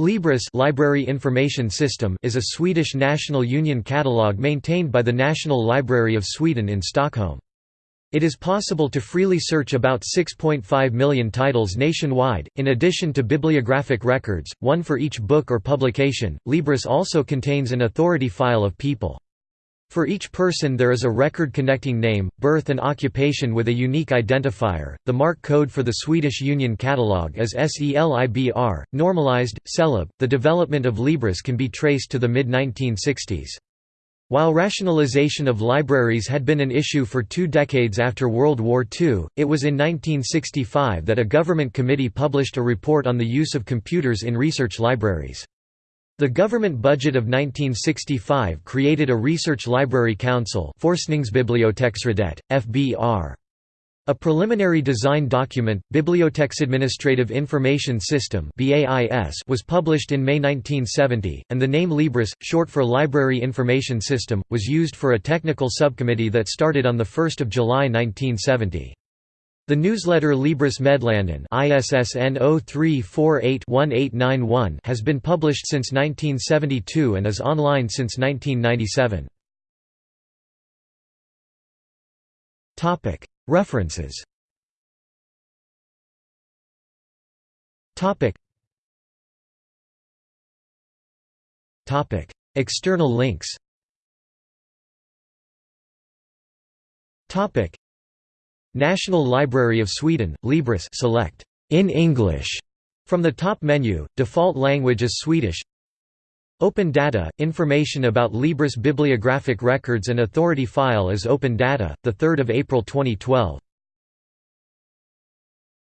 Libris Library Information System is a Swedish National Union catalogue maintained by the National Library of Sweden in Stockholm. It is possible to freely search about 6.5 million titles nationwide, in addition to bibliographic records, one for each book or publication. Libris also contains an authority file of people. For each person there is a record connecting name, birth and occupation with a unique identifier. The MARC code for the Swedish Union Catalogue is SELIBR, normalized, CELIB. The development of Libris can be traced to the mid-1960s. While rationalization of libraries had been an issue for two decades after World War II, it was in 1965 that a government committee published a report on the use of computers in research libraries. The government budget of 1965 created a research library council Forskningsbiblioteksrådet, FBR. A preliminary design document, Biblioteksadministrative Information System was published in May 1970, and the name Libris, short for Library Information System, was used for a technical subcommittee that started on 1 July 1970. The newsletter Libris Meddelanden ISSN 0348-1891 has been published since 1972 and is online since 1997. References. External links National Library of Sweden, Libris select in English from the top menu, default language is Swedish. Open Data – Information about Libris bibliographic records and authority file is Open Data, 3 April 2012